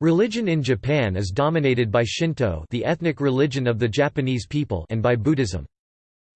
Religion in Japan is dominated by Shinto the ethnic religion of the Japanese people and by Buddhism.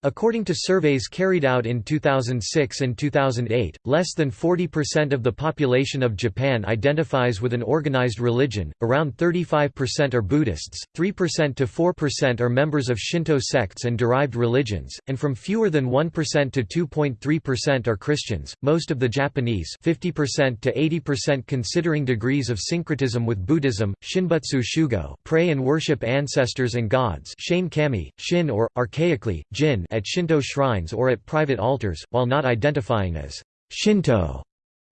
According to surveys carried out in 2006 and 2008, less than 40% of the population of Japan identifies with an organized religion, around 35% are Buddhists, 3% to 4% are members of Shinto sects and derived religions, and from fewer than 1% to 2.3% are Christians. Most of the Japanese 50% to 80% considering degrees of syncretism with Buddhism, Shinbutsu Shugo pray and worship ancestors and gods Shane Kami, Shin or, archaically, Jin at Shinto shrines or at private altars, while not identifying as Shinto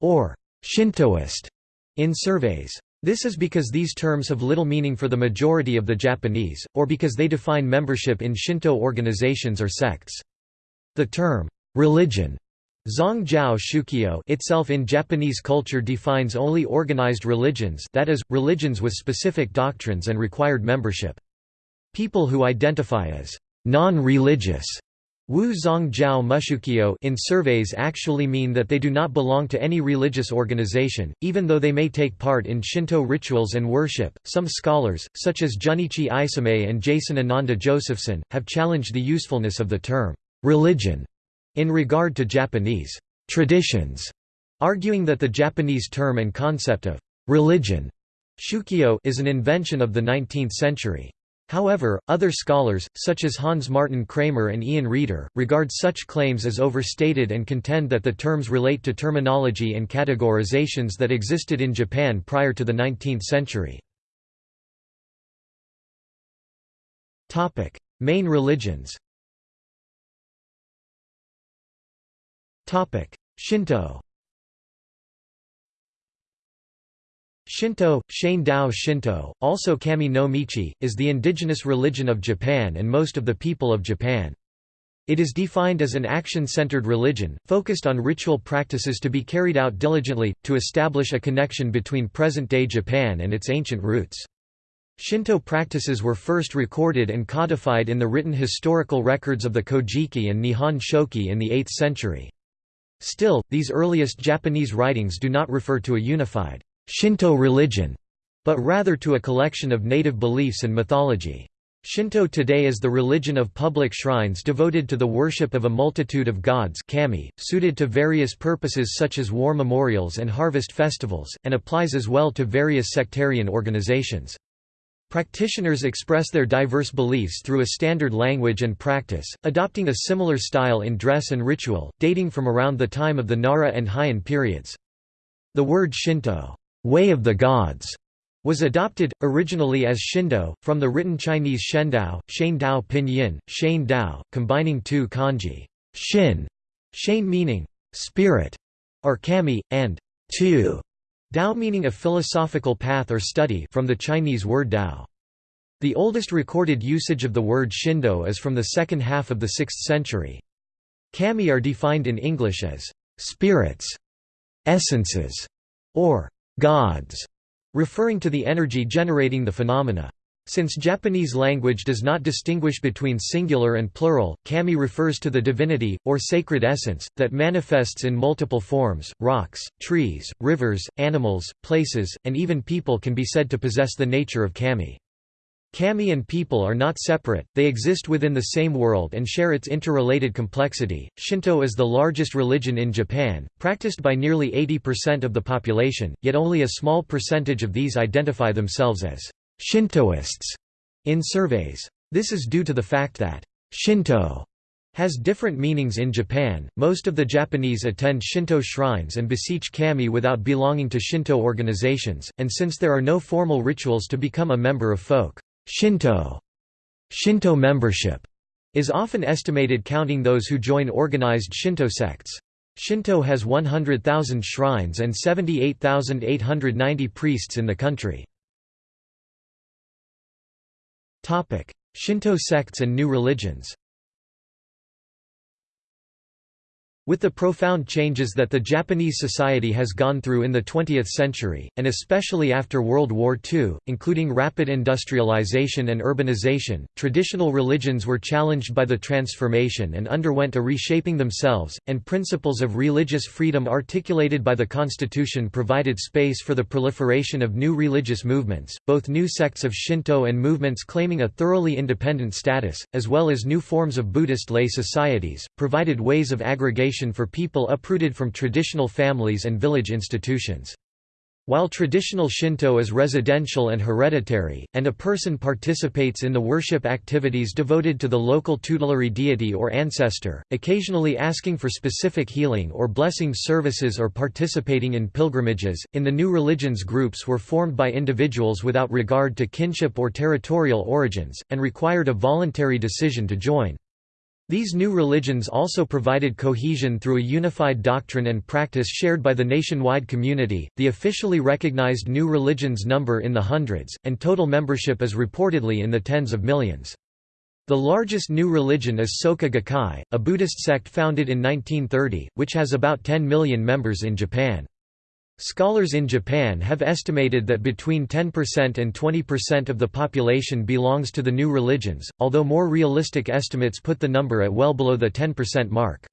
or Shintoist in surveys. This is because these terms have little meaning for the majority of the Japanese, or because they define membership in Shinto organizations or sects. The term, religion, Zongjiao Shukyo itself in Japanese culture defines only organized religions that is, religions with specific doctrines and required membership. People who identify as non-religious Wu Zong Jiao in surveys actually mean that they do not belong to any religious organization, even though they may take part in Shinto rituals and worship. Some scholars, such as Junichi Isomae and Jason Ananda Josephson, have challenged the usefulness of the term religion in regard to Japanese traditions, arguing that the Japanese term and concept of religion shukyo is an invention of the 19th century. However, other scholars, such as Hans Martin Kramer and Ian Reader, regard such claims as overstated and contend that the terms relate to terminology and categorizations that existed in Japan prior to the 19th century. Main religions Shinto Shinto, Shane Dao Shinto, also Kami no Michi, is the indigenous religion of Japan and most of the people of Japan. It is defined as an action-centered religion, focused on ritual practices to be carried out diligently, to establish a connection between present-day Japan and its ancient roots. Shinto practices were first recorded and codified in the written historical records of the Kojiki and Nihon Shoki in the 8th century. Still, these earliest Japanese writings do not refer to a unified Shinto religion, but rather to a collection of native beliefs and mythology. Shinto today is the religion of public shrines devoted to the worship of a multitude of gods kami, suited to various purposes such as war memorials and harvest festivals, and applies as well to various sectarian organizations. Practitioners express their diverse beliefs through a standard language and practice, adopting a similar style in dress and ritual, dating from around the time of the Nara and Heian periods. The word Shinto way of the gods, was adopted, originally as Shindo, from the written Chinese Shendao, Shane Dao Pinyin, Shane Dao, combining two kanji, Shin, Shane meaning spirit, or kami, and tu, Dao meaning a philosophical path or study from the Chinese word Dao. The oldest recorded usage of the word Shindo is from the second half of the 6th century. Kami are defined in English as spirits, essences, or gods, referring to the energy generating the phenomena. Since Japanese language does not distinguish between singular and plural, kami refers to the divinity, or sacred essence, that manifests in multiple forms. Rocks, trees, rivers, animals, places, and even people can be said to possess the nature of kami. Kami and people are not separate, they exist within the same world and share its interrelated complexity. Shinto is the largest religion in Japan, practiced by nearly 80% of the population, yet only a small percentage of these identify themselves as Shintoists in surveys. This is due to the fact that Shinto has different meanings in Japan. Most of the Japanese attend Shinto shrines and beseech kami without belonging to Shinto organizations, and since there are no formal rituals to become a member of folk Shinto Shinto membership is often estimated counting those who join organized Shinto sects. Shinto has 100,000 shrines and 78,890 priests in the country. Shinto sects and new religions With the profound changes that the Japanese society has gone through in the 20th century, and especially after World War II, including rapid industrialization and urbanization, traditional religions were challenged by the transformation and underwent a reshaping themselves, and principles of religious freedom articulated by the Constitution provided space for the proliferation of new religious movements, both new sects of Shinto and movements claiming a thoroughly independent status, as well as new forms of Buddhist lay societies, provided ways of aggregation for people uprooted from traditional families and village institutions. While traditional Shinto is residential and hereditary, and a person participates in the worship activities devoted to the local tutelary deity or ancestor, occasionally asking for specific healing or blessing services or participating in pilgrimages, in the new religions groups were formed by individuals without regard to kinship or territorial origins, and required a voluntary decision to join. These new religions also provided cohesion through a unified doctrine and practice shared by the nationwide community. The officially recognized new religions number in the hundreds, and total membership is reportedly in the tens of millions. The largest new religion is Soka Gakkai, a Buddhist sect founded in 1930, which has about 10 million members in Japan. Scholars in Japan have estimated that between 10% and 20% of the population belongs to the new religions, although more realistic estimates put the number at well below the 10% mark.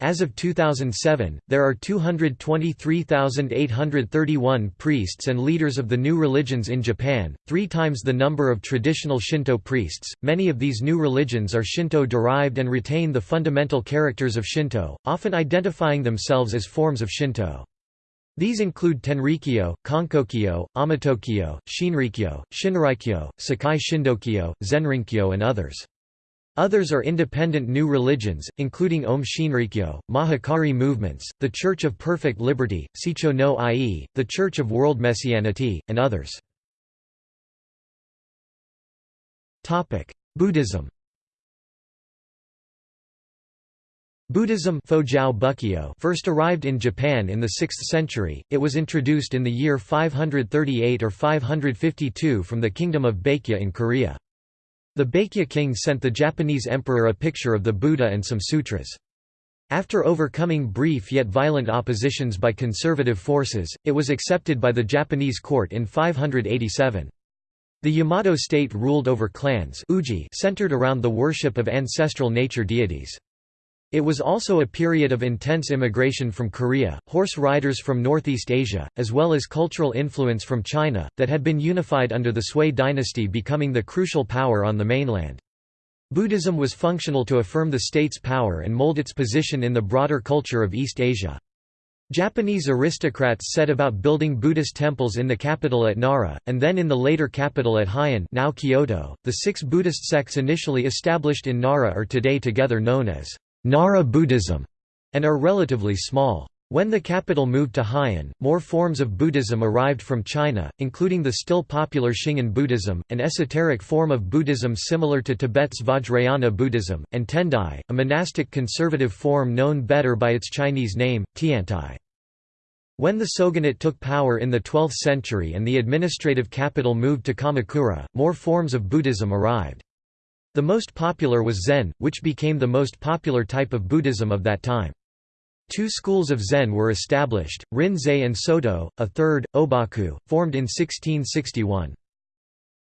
As of 2007, there are 223,831 priests and leaders of the new religions in Japan, three times the number of traditional Shinto priests. Many of these new religions are Shinto derived and retain the fundamental characters of Shinto, often identifying themselves as forms of Shinto. These include Tenrikyo, Konkokyo, Amatokyo, Shinrikyo, Shinrikyo, Sekai Shindokyo, Zenrinkyo and others. Others are independent new religions, including Aum Shinrikyo, Mahikari movements, the Church of Perfect Liberty, Seicho no Ie, the Church of World Messianity, and others. Buddhism Buddhism first arrived in Japan in the 6th century, it was introduced in the year 538 or 552 from the Kingdom of Baekje in Korea. The Baekje king sent the Japanese emperor a picture of the Buddha and some sutras. After overcoming brief yet violent oppositions by conservative forces, it was accepted by the Japanese court in 587. The Yamato state ruled over clans centered around the worship of ancestral nature deities. It was also a period of intense immigration from Korea, horse riders from Northeast Asia, as well as cultural influence from China, that had been unified under the Sui dynasty becoming the crucial power on the mainland. Buddhism was functional to affirm the state's power and mold its position in the broader culture of East Asia. Japanese aristocrats set about building Buddhist temples in the capital at Nara, and then in the later capital at Heian now Kyoto. .The six Buddhist sects initially established in Nara are today together known as Nara Buddhism, and are relatively small. When the capital moved to Heian, more forms of Buddhism arrived from China, including the still popular Shingon Buddhism, an esoteric form of Buddhism similar to Tibet's Vajrayana Buddhism, and Tendai, a monastic conservative form known better by its Chinese name, Tiantai. When the shogunate took power in the 12th century and the administrative capital moved to Kamakura, more forms of Buddhism arrived. The most popular was Zen, which became the most popular type of Buddhism of that time. Two schools of Zen were established, Rinzai and Soto, a third, Obaku, formed in 1661.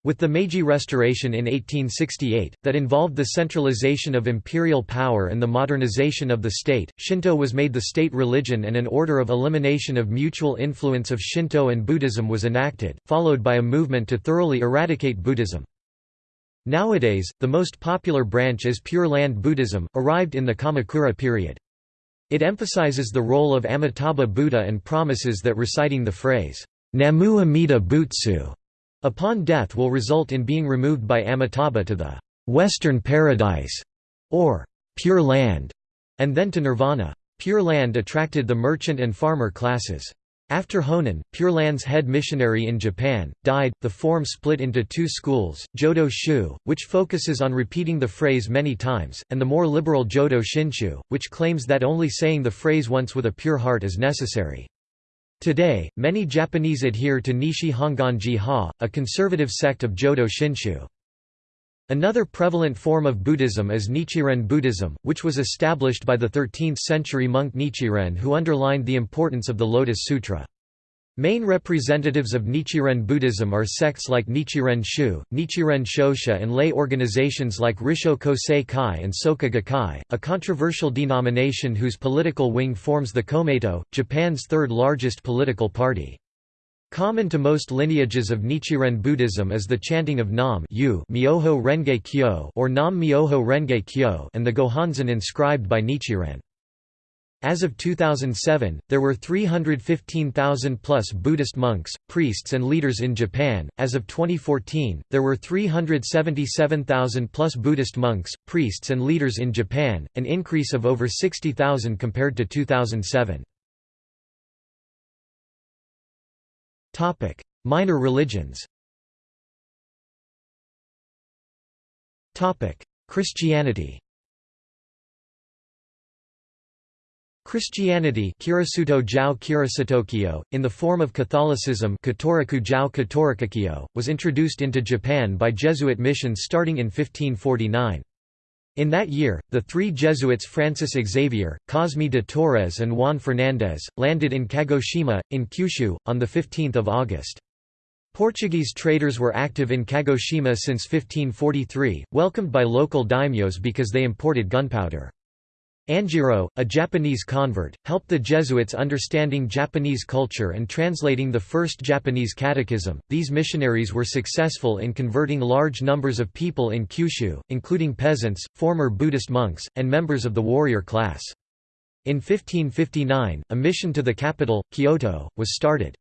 With the Meiji Restoration in 1868, that involved the centralization of imperial power and the modernization of the state, Shinto was made the state religion and an order of elimination of mutual influence of Shinto and Buddhism was enacted, followed by a movement to thoroughly eradicate Buddhism. Nowadays, the most popular branch is Pure Land Buddhism, arrived in the Kamakura period. It emphasizes the role of Amitabha Buddha and promises that reciting the phrase, Namu Amida Butsu, upon death will result in being removed by Amitabha to the Western Paradise, or Pure Land, and then to Nirvana. Pure Land attracted the merchant and farmer classes. After Honen, Pure Land's head missionary in Japan, died, the form split into two schools, Jodo Shu, which focuses on repeating the phrase many times, and the more liberal Jodo Shinshu, which claims that only saying the phrase once with a pure heart is necessary. Today, many Japanese adhere to Nishi Honganji Ha, a conservative sect of Jodo Shinshu. Another prevalent form of Buddhism is Nichiren Buddhism, which was established by the 13th-century monk Nichiren who underlined the importance of the Lotus Sutra. Main representatives of Nichiren Buddhism are sects like Nichiren Shu, Nichiren Shoshu and lay organizations like Risho Kosei Kai and Soka Gakkai, a controversial denomination whose political wing forms the Komeito, Japan's third largest political party. Common to most lineages of Nichiren Buddhism is the chanting of Nam Myoho Renge Kyo or Nam Myoho Renge Kyo and the Gohonzon inscribed by Nichiren. As of 2007, there were 315,000 plus Buddhist monks, priests, and leaders in Japan. As of 2014, there were 377,000 plus Buddhist monks, priests, and leaders in Japan, an increase of over 60,000 compared to 2007. Topic: Minor religions. Topic: Christianity. Christianity jiao in the form of Catholicism was introduced into Japan by Jesuit missions starting in 1549. In that year, the three Jesuits Francis Xavier, Cosme de Torres and Juan Fernández, landed in Kagoshima, in Kyushu, on 15 August. Portuguese traders were active in Kagoshima since 1543, welcomed by local daimyos because they imported gunpowder. Anjiro, a Japanese convert, helped the Jesuits understanding Japanese culture and translating the first Japanese catechism. These missionaries were successful in converting large numbers of people in Kyushu, including peasants, former Buddhist monks, and members of the warrior class. In 1559, a mission to the capital, Kyoto, was started.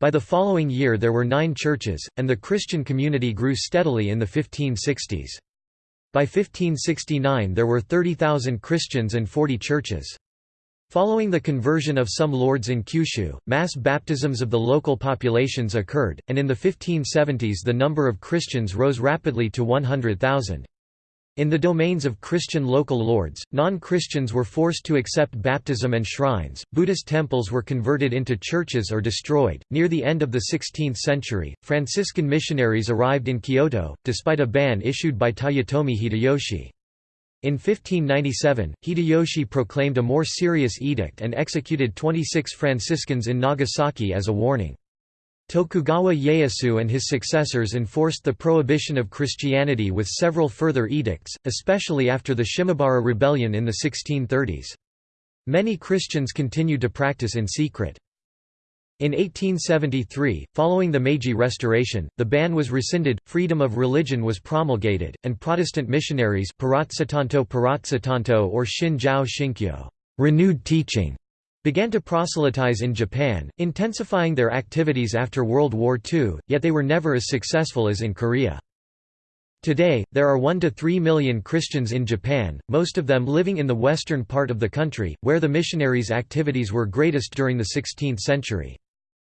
By the following year there were nine churches, and the Christian community grew steadily in the 1560s. By 1569 there were 30,000 Christians and 40 churches. Following the conversion of some lords in Kyushu, mass baptisms of the local populations occurred, and in the 1570s the number of Christians rose rapidly to 100,000. In the domains of Christian local lords, non-Christians were forced to accept baptism and shrines. Buddhist temples were converted into churches or destroyed. Near the end of the 16th century, Franciscan missionaries arrived in Kyoto, despite a ban issued by Toyotomi Hideyoshi. In 1597, Hideyoshi proclaimed a more serious edict and executed 26 Franciscans in Nagasaki as a warning. Tokugawa Ieyasu and his successors enforced the prohibition of Christianity with several further edicts, especially after the Shimabara Rebellion in the 1630s. Many Christians continued to practice in secret. In 1873, following the Meiji Restoration, the ban was rescinded, freedom of religion was promulgated, and Protestant missionaries or Shin Shinkyo renewed teaching began to proselytize in Japan, intensifying their activities after World War II, yet they were never as successful as in Korea. Today, there are 1 to 3 million Christians in Japan, most of them living in the western part of the country, where the missionaries' activities were greatest during the 16th century.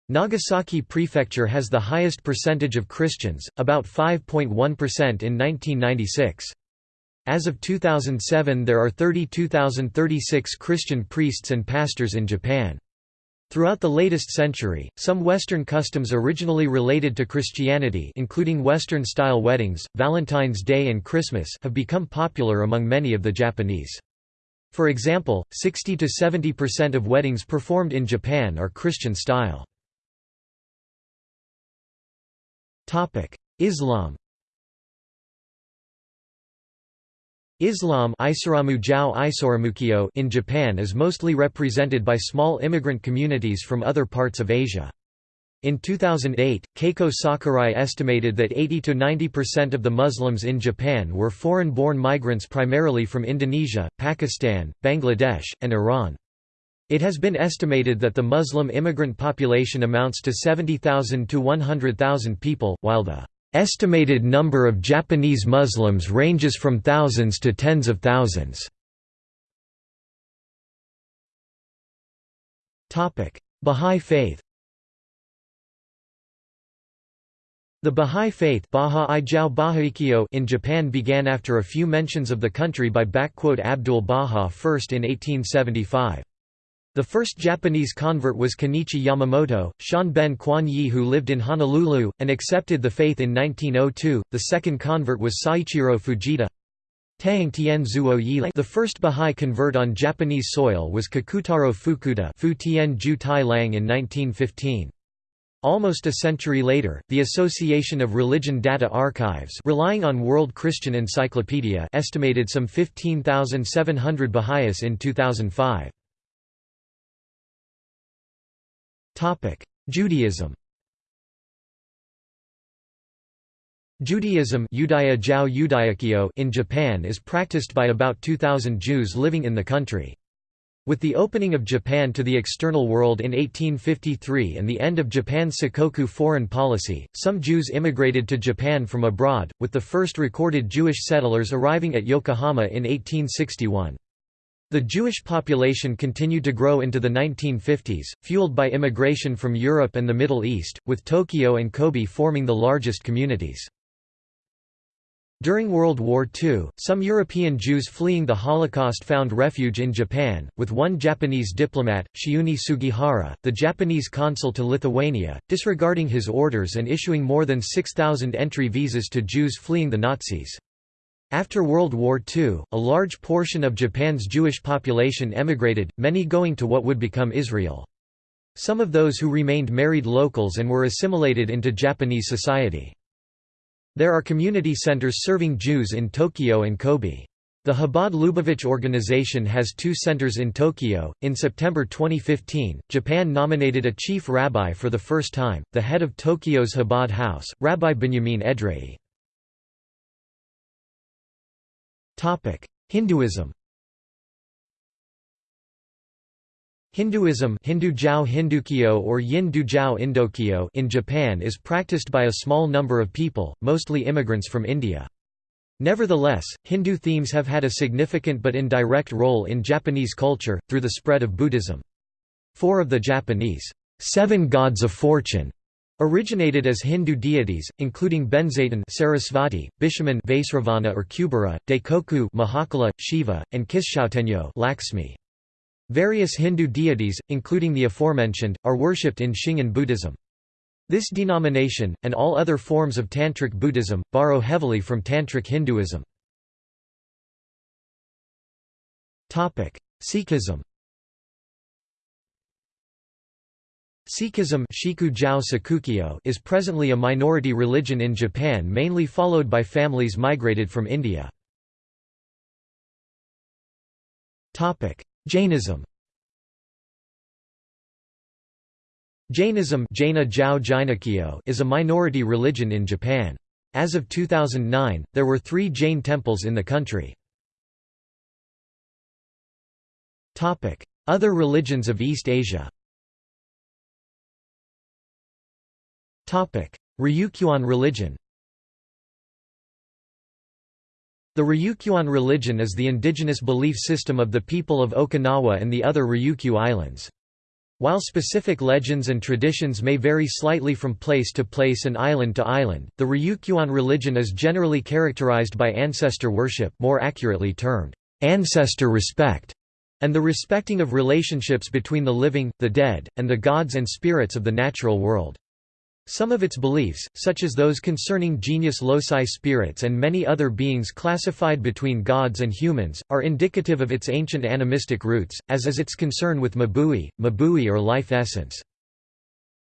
Nagasaki Prefecture has the highest percentage of Christians, about 5.1% in 1996. As of 2007 there are 32,036 Christian priests and pastors in Japan. Throughout the latest century, some Western customs originally related to Christianity including Western-style weddings, Valentine's Day and Christmas have become popular among many of the Japanese. For example, 60–70% of weddings performed in Japan are Christian style. Islam Islam in Japan is mostly represented by small immigrant communities from other parts of Asia. In 2008, Keiko Sakurai estimated that 80–90% of the Muslims in Japan were foreign-born migrants primarily from Indonesia, Pakistan, Bangladesh, and Iran. It has been estimated that the Muslim immigrant population amounts to 70,000 to 100,000 people, while the Estimated number of Japanese Muslims ranges from thousands to tens of thousands. Bahá'í Faith The Bahá'í Faith in Japan began after a few mentions of the country by Abdul Baha first in 1875. The first Japanese convert was Kenichi Yamamoto, Shanben Quan Yi who lived in Honolulu, and accepted the faith in 1902. The second convert was Saichiro Fujita. The first Bahá'í convert on Japanese soil was Kakutaro Fukuda Fu Tien Ju Tai Lang in 1915. Almost a century later, the Association of Religion Data Archives relying on World Christian Encyclopedia estimated some 15,700 Baha'is in 2005. Judaism Judaism in Japan is practiced by about 2,000 Jews living in the country. With the opening of Japan to the external world in 1853 and the end of Japan's Sakoku foreign policy, some Jews immigrated to Japan from abroad, with the first recorded Jewish settlers arriving at Yokohama in 1861. The Jewish population continued to grow into the 1950s, fueled by immigration from Europe and the Middle East, with Tokyo and Kobe forming the largest communities. During World War II, some European Jews fleeing the Holocaust found refuge in Japan, with one Japanese diplomat, Chiune Sugihara, the Japanese consul to Lithuania, disregarding his orders and issuing more than 6,000 entry visas to Jews fleeing the Nazis. After World War II, a large portion of Japan's Jewish population emigrated, many going to what would become Israel. Some of those who remained married locals and were assimilated into Japanese society. There are community centers serving Jews in Tokyo and Kobe. The Chabad Lubavitch organization has two centers in Tokyo. In September 2015, Japan nominated a chief rabbi for the first time, the head of Tokyo's Chabad House, Rabbi Benjamin Edrei. Hinduism Hinduism Hindu Hindukyo or Yin Dujao Indokyo in Japan is practiced by a small number of people, mostly immigrants from India. Nevertheless, Hindu themes have had a significant but indirect role in Japanese culture, through the spread of Buddhism. Four of the Japanese seven gods of fortune Originated as Hindu deities, including Benzaiten Sarasvati, Bishamon Vaisravana or Kubera, Daikoku Mahakala, Shiva, and Kishoutenyo Lakshmi. Various Hindu deities, including the aforementioned, are worshipped in Shingon Buddhism. This denomination, and all other forms of Tantric Buddhism, borrow heavily from Tantric Hinduism. Sikhism Sikhism is presently a minority religion in Japan mainly followed by families migrated from India. Jainism Jainism is a minority religion in Japan. As of 2009, there were three Jain temples in the country. Other religions of East Asia Ryukyuan religion The Ryukyuan religion is the indigenous belief system of the people of Okinawa and the other Ryukyu Islands. While specific legends and traditions may vary slightly from place to place and island to island, the Ryukyuan religion is generally characterized by ancestor worship more accurately termed, ancestor respect, and the respecting of relationships between the living, the dead, and the gods and spirits of the natural world. Some of its beliefs, such as those concerning genius loci spirits and many other beings classified between gods and humans, are indicative of its ancient animistic roots, as is its concern with mabui, mabui or life essence.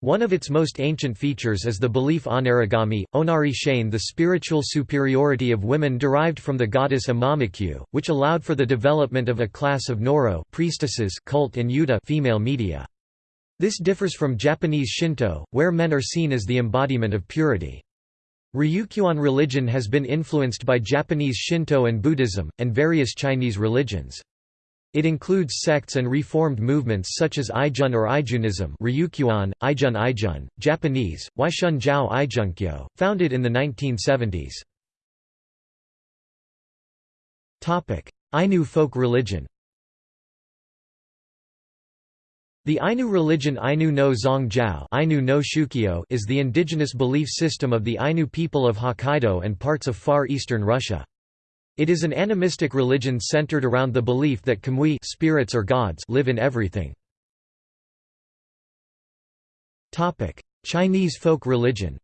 One of its most ancient features is the belief onarigami, onari shane the spiritual superiority of women derived from the goddess Amamikyu, which allowed for the development of a class of noro priestesses cult and yuta female media. This differs from Japanese Shinto, where men are seen as the embodiment of purity. Ryukyuan religion has been influenced by Japanese Shinto and Buddhism, and various Chinese religions. It includes sects and reformed movements such as Ijun or Ijunism Ryukyuan, Ijun Ijun, Japanese, Waishun Jiao Ijunkyo, founded in the 1970s. Ainu folk religion the Ainu religion Ainu no Zongjiao Ainu no is the indigenous belief system of the Ainu people of Hokkaido and parts of far eastern Russia. It is an animistic religion centered around the belief that kamui spirits or gods live in everything. Chinese folk religion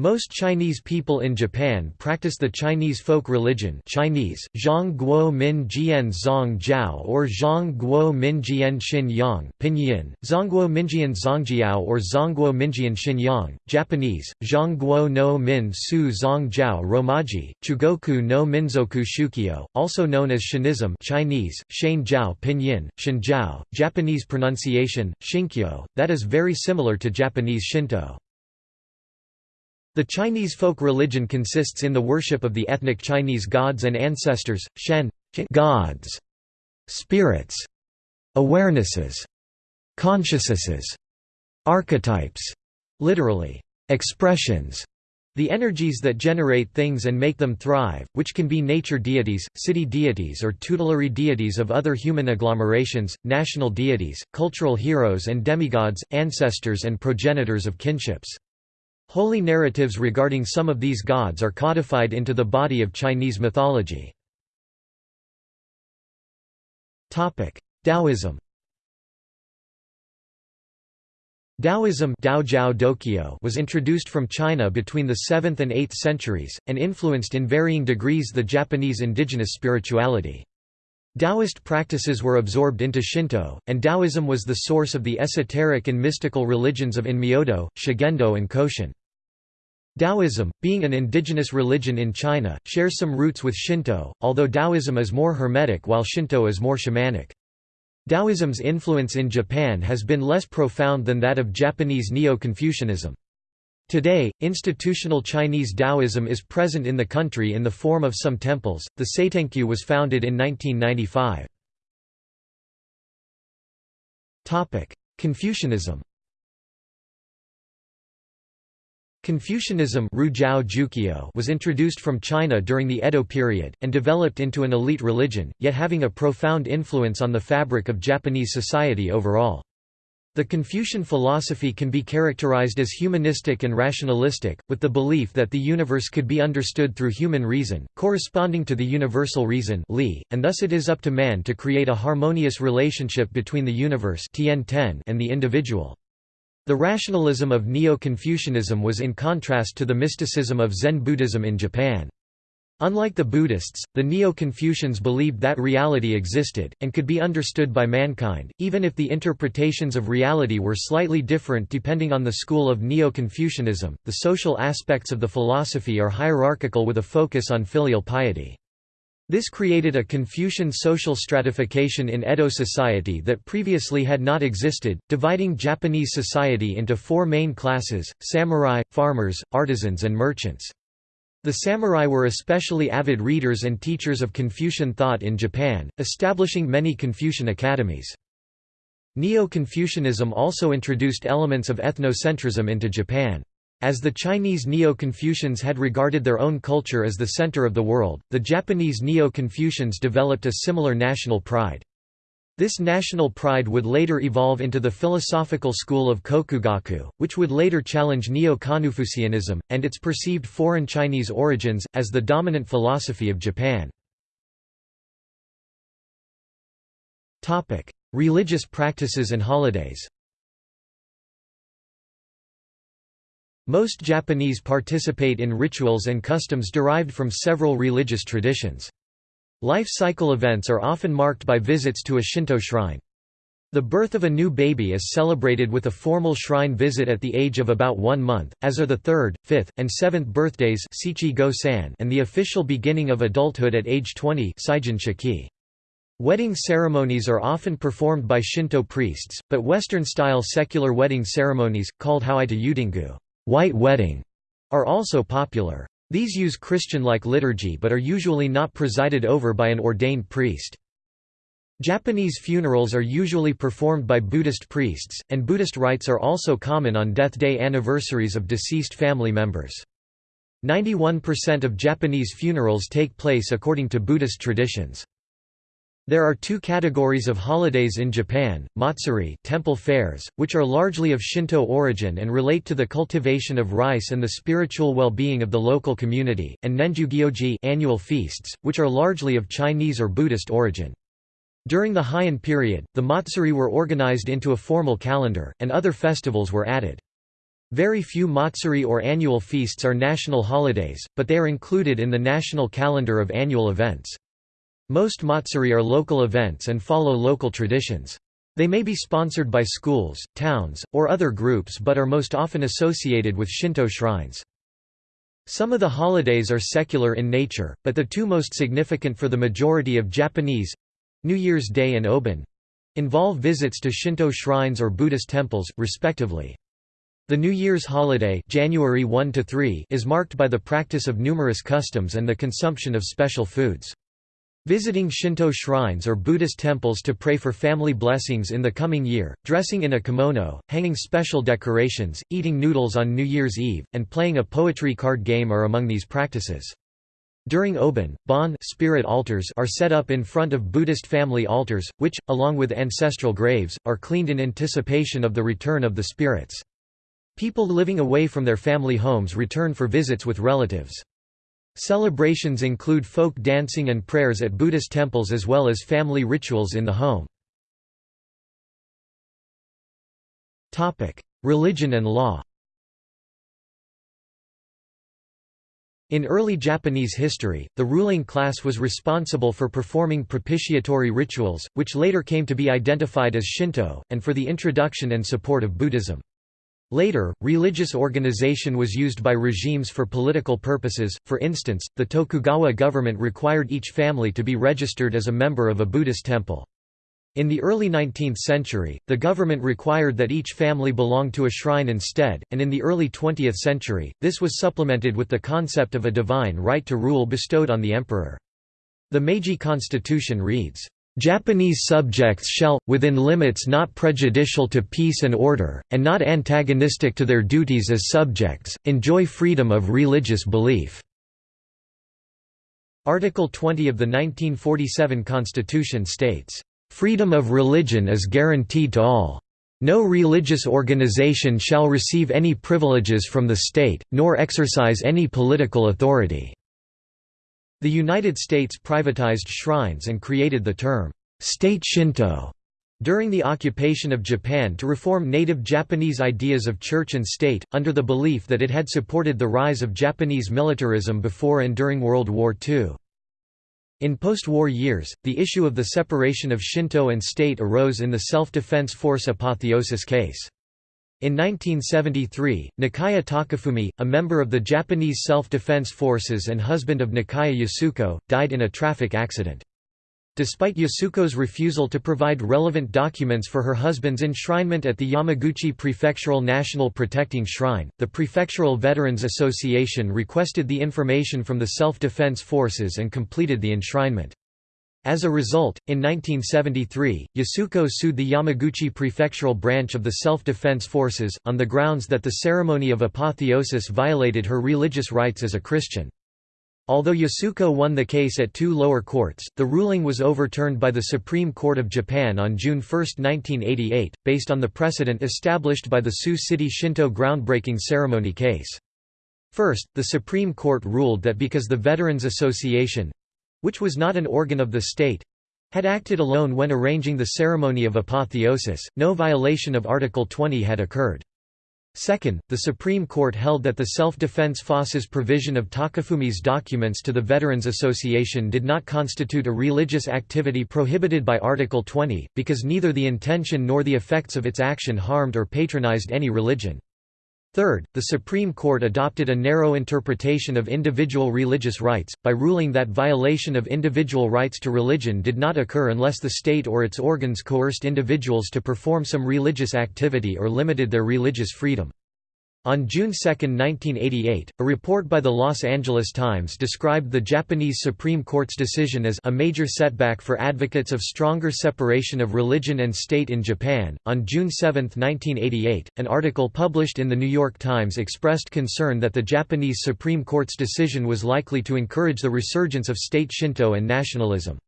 most Chinese people in Japan practice the Chinese folk religion Chinese, Zhang Guo Min Jian Zong Jiao or Zhang Guo Min Jian Xin Yang Pinyin, Zongguo Minjian Zongjiao or Zongguo Minjian Xin Yang, Japanese, Zhang Guo no Min Su Zong Jiao Romaji, Chugoku no Minzoku Shukyo, also known as Shinism Chinese, Shane Jiao Pinyin, Shinjiao, Japanese pronunciation, Shinkyo, that is very similar to Japanese Shinto. The Chinese folk religion consists in the worship of the ethnic Chinese gods and ancestors, Shen gods, spirits, awarenesses, consciousnesses, archetypes, literally, expressions, the energies that generate things and make them thrive, which can be nature deities, city deities or tutelary deities of other human agglomerations, national deities, cultural heroes and demigods, ancestors and progenitors of kinships. Holy narratives regarding some of these gods are codified into the body of Chinese mythology. Taoism Taoism was introduced from China between the 7th and 8th centuries, and influenced in varying degrees the Japanese indigenous spirituality. Taoist practices were absorbed into Shinto, and Taoism was the source of the esoteric and mystical religions of Onmyodo, Shugendo and Koshin. Taoism, being an indigenous religion in China, shares some roots with Shinto, although Taoism is more hermetic while Shinto is more shamanic. Taoism's influence in Japan has been less profound than that of Japanese Neo-Confucianism. Today, institutional Chinese Taoism is present in the country in the form of some temples. The Seitenkyu was founded in 1995. Topic: Confucianism. Confucianism was introduced from China during the Edo period, and developed into an elite religion, yet having a profound influence on the fabric of Japanese society overall. The Confucian philosophy can be characterized as humanistic and rationalistic, with the belief that the universe could be understood through human reason, corresponding to the universal reason and thus it is up to man to create a harmonious relationship between the universe and the individual. The rationalism of Neo-Confucianism was in contrast to the mysticism of Zen Buddhism in Japan. Unlike the Buddhists, the Neo-Confucians believed that reality existed, and could be understood by mankind, even if the interpretations of reality were slightly different depending on the school of Neo-Confucianism. The social aspects of the philosophy are hierarchical with a focus on filial piety. This created a Confucian social stratification in Edo society that previously had not existed, dividing Japanese society into four main classes, samurai, farmers, artisans and merchants. The samurai were especially avid readers and teachers of Confucian thought in Japan, establishing many Confucian academies. Neo-Confucianism also introduced elements of ethnocentrism into Japan. As the Chinese Neo-Confucians had regarded their own culture as the center of the world, the Japanese Neo-Confucians developed a similar national pride. This national pride would later evolve into the philosophical school of Kokugaku, which would later challenge Neo-Confucianism, and its perceived foreign Chinese origins, as the dominant philosophy of Japan. Religious practices and holidays Most Japanese participate in rituals and customs derived from several religious traditions. Life cycle events are often marked by visits to a Shinto shrine. The birth of a new baby is celebrated with a formal shrine visit at the age of about one month, as are the third, fifth, and seventh birthdays and the official beginning of adulthood at age 20 Wedding ceremonies are often performed by Shinto priests, but Western-style secular wedding ceremonies, called Hawaita Yutingu white wedding, are also popular. These use Christian-like liturgy but are usually not presided over by an ordained priest. Japanese funerals are usually performed by Buddhist priests, and Buddhist rites are also common on death day anniversaries of deceased family members. 91% of Japanese funerals take place according to Buddhist traditions. There are two categories of holidays in Japan, matsuri temple fairs, which are largely of Shinto origin and relate to the cultivation of rice and the spiritual well-being of the local community, and nenju-gyoji annual feasts, which are largely of Chinese or Buddhist origin. During the Heian period, the Matsuri were organized into a formal calendar, and other festivals were added. Very few Matsuri or annual feasts are national holidays, but they are included in the national calendar of annual events. Most Matsuri are local events and follow local traditions. They may be sponsored by schools, towns, or other groups but are most often associated with Shinto shrines. Some of the holidays are secular in nature, but the two most significant for the majority of Japanese—New Year's Day and Obon—involve visits to Shinto shrines or Buddhist temples, respectively. The New Year's holiday January 1 is marked by the practice of numerous customs and the consumption of special foods. Visiting Shinto shrines or Buddhist temples to pray for family blessings in the coming year, dressing in a kimono, hanging special decorations, eating noodles on New Year's Eve, and playing a poetry card game are among these practices. During Obon, Bon spirit altars are set up in front of Buddhist family altars, which, along with ancestral graves, are cleaned in anticipation of the return of the spirits. People living away from their family homes return for visits with relatives. Celebrations include folk dancing and prayers at Buddhist temples as well as family rituals in the home. Religion and law In early Japanese history, the ruling class was responsible for performing propitiatory rituals, which later came to be identified as Shinto, and for the introduction and support of Buddhism. Later, religious organization was used by regimes for political purposes, for instance, the Tokugawa government required each family to be registered as a member of a Buddhist temple. In the early 19th century, the government required that each family belong to a shrine instead, and in the early 20th century, this was supplemented with the concept of a divine right to rule bestowed on the emperor. The Meiji Constitution reads, Japanese subjects shall, within limits not prejudicial to peace and order, and not antagonistic to their duties as subjects, enjoy freedom of religious belief." Article 20 of the 1947 Constitution states, "...freedom of religion is guaranteed to all. No religious organization shall receive any privileges from the state, nor exercise any political authority." The United States privatized shrines and created the term, state Shinto, during the occupation of Japan to reform native Japanese ideas of church and state, under the belief that it had supported the rise of Japanese militarism before and during World War II. In post-war years, the issue of the separation of Shinto and state arose in the self-defense force apotheosis case. In 1973, Nakaya Takafumi, a member of the Japanese Self-Defense Forces and husband of Nakaya Yasuko, died in a traffic accident. Despite Yasuko's refusal to provide relevant documents for her husband's enshrinement at the Yamaguchi Prefectural National Protecting Shrine, the Prefectural Veterans Association requested the information from the self-defense forces and completed the enshrinement. As a result, in 1973, Yasuko sued the Yamaguchi prefectural branch of the Self-Defense Forces, on the grounds that the ceremony of apotheosis violated her religious rights as a Christian. Although Yasuko won the case at two lower courts, the ruling was overturned by the Supreme Court of Japan on June 1, 1988, based on the precedent established by the Tsu City Shinto groundbreaking ceremony case. First, the Supreme Court ruled that because the Veterans Association, which was not an organ of the state, had acted alone when arranging the ceremony of apotheosis, no violation of Article 20 had occurred. Second, the Supreme Court held that the self-defense FOSS's provision of Takafumi's documents to the Veterans Association did not constitute a religious activity prohibited by Article 20, because neither the intention nor the effects of its action harmed or patronized any religion. Third, the Supreme Court adopted a narrow interpretation of individual religious rights, by ruling that violation of individual rights to religion did not occur unless the state or its organs coerced individuals to perform some religious activity or limited their religious freedom. On June 2, 1988, a report by the Los Angeles Times described the Japanese Supreme Court's decision as a major setback for advocates of stronger separation of religion and state in Japan. On June 7, 1988, an article published in the New York Times expressed concern that the Japanese Supreme Court's decision was likely to encourage the resurgence of state Shinto and nationalism.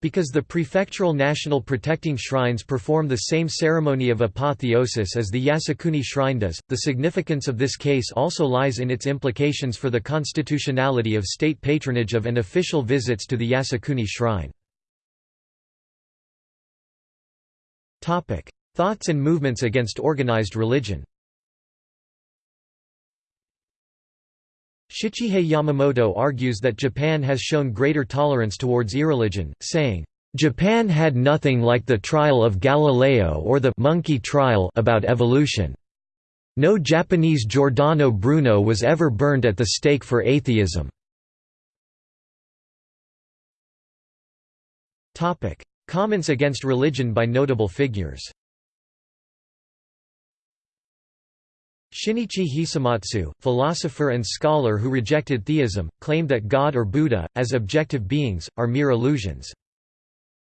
Because the prefectural national protecting shrines perform the same ceremony of apotheosis as the Yasukuni shrine does, the significance of this case also lies in its implications for the constitutionality of state patronage of and official visits to the Yasukuni shrine. Thoughts and movements against organized religion Shichihei Yamamoto argues that Japan has shown greater tolerance towards irreligion, saying, Japan had nothing like the trial of Galileo or the monkey trial about evolution. No Japanese Giordano Bruno was ever burned at the stake for atheism. Comments against religion by notable figures Shinichi Hisamatsu, philosopher and scholar who rejected theism, claimed that God or Buddha, as objective beings, are mere illusions.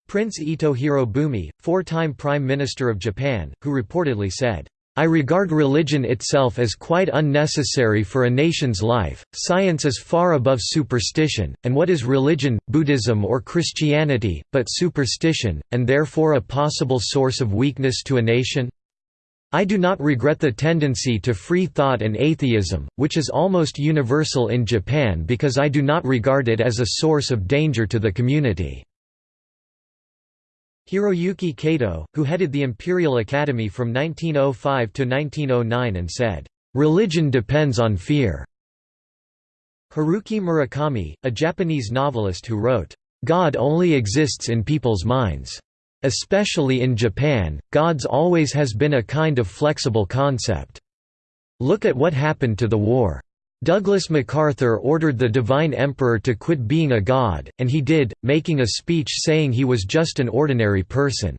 Prince Ito Hirobumi, four-time Prime Minister of Japan, who reportedly said, I regard religion itself as quite unnecessary for a nation's life, science is far above superstition, and what is religion, Buddhism or Christianity, but superstition, and therefore a possible source of weakness to a nation? I do not regret the tendency to free thought and atheism, which is almost universal in Japan because I do not regard it as a source of danger to the community." Hiroyuki Kato, who headed the Imperial Academy from 1905 to 1909 and said, "...religion depends on fear." Haruki Murakami, a Japanese novelist who wrote, "...God only exists in people's minds." Especially in Japan, gods always has been a kind of flexible concept. Look at what happened to the war. Douglas MacArthur ordered the Divine Emperor to quit being a god, and he did, making a speech saying he was just an ordinary person.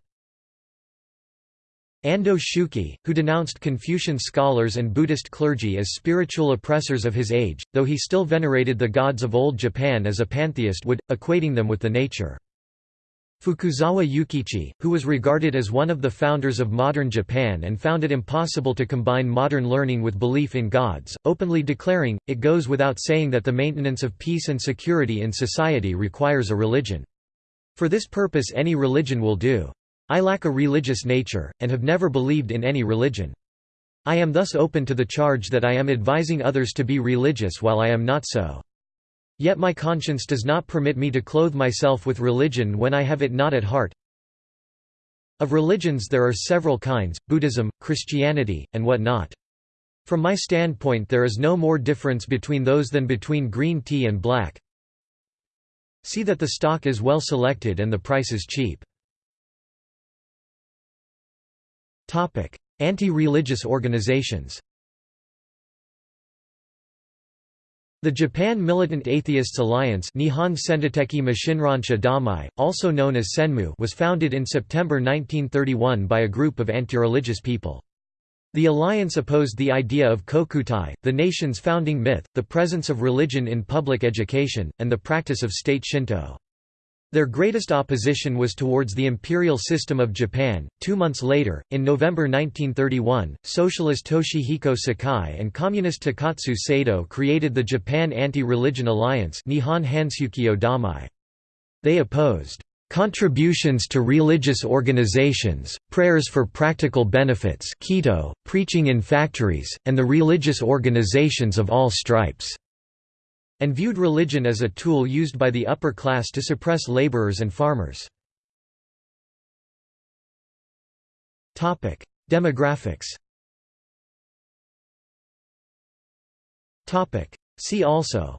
Ando Shoeki, who denounced Confucian scholars and Buddhist clergy as spiritual oppressors of his age, though he still venerated the gods of old Japan as a pantheist would, equating them with the nature. Fukuzawa Yukichi, who was regarded as one of the founders of modern Japan and found it impossible to combine modern learning with belief in gods, openly declaring, it goes without saying that the maintenance of peace and security in society requires a religion. For this purpose any religion will do. I lack a religious nature, and have never believed in any religion. I am thus open to the charge that I am advising others to be religious while I am not so. Yet my conscience does not permit me to clothe myself with religion when I have it not at heart. Of religions there are several kinds, Buddhism, Christianity, and what not. From my standpoint there is no more difference between those than between green tea and black. See that the stock is well selected and the price is cheap. Anti-religious organizations The Japan Militant Atheists Alliance Nihon Sentoteki Mushinronsha Domei, also known as Senmu was founded in September 1931 by a group of anti-religious people. The alliance opposed the idea of kokutai, the nation's founding myth, the presence of religion in public education, and the practice of state Shinto. Their greatest opposition was towards the imperial system of Japan. Two months later, in November 1931, Socialist Toshihiko Sakai and Communist Takatsu Sato created the Japan Anti-Religion Alliance Nihon Domei. They opposed contributions to religious organizations, prayers for practical benefits preaching in factories, and the religious organizations of all stripes and viewed religion as a tool used by the upper class to suppress laborers and farmers. Demographics. See also.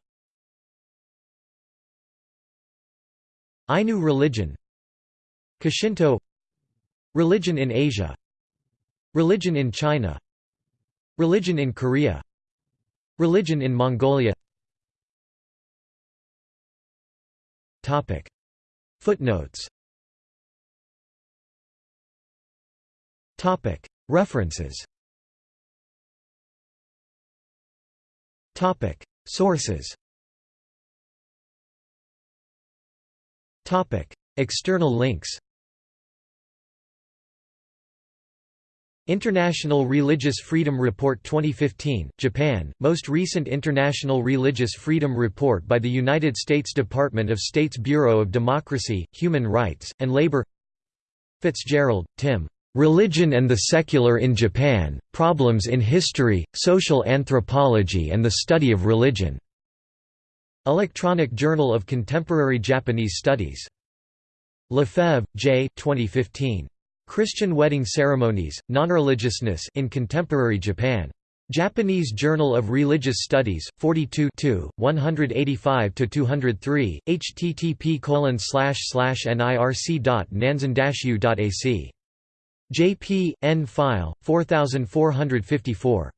Ainu religion. Koshinto Religion in Asia. Religion in China. Religion in Korea. Religion in Mongolia Topic. Footnotes Topic. References Topic. Sources Topic. External links International Religious Freedom Report 2015, Japan, most recent International Religious Freedom Report by the United States Department of State's Bureau of Democracy, Human Rights, and Labor Fitzgerald, Tim. Religion and the Secular in Japan, Problems in History, Social Anthropology and the Study of Religion. Electronic Journal of Contemporary Japanese Studies. Lefebvre, J. 2015. Christian wedding ceremonies, nonreligiousness in contemporary Japan. Japanese Journal of Religious Studies, 42 185–203, http nirc.nanzan-u.ac. JP, N file, 4454.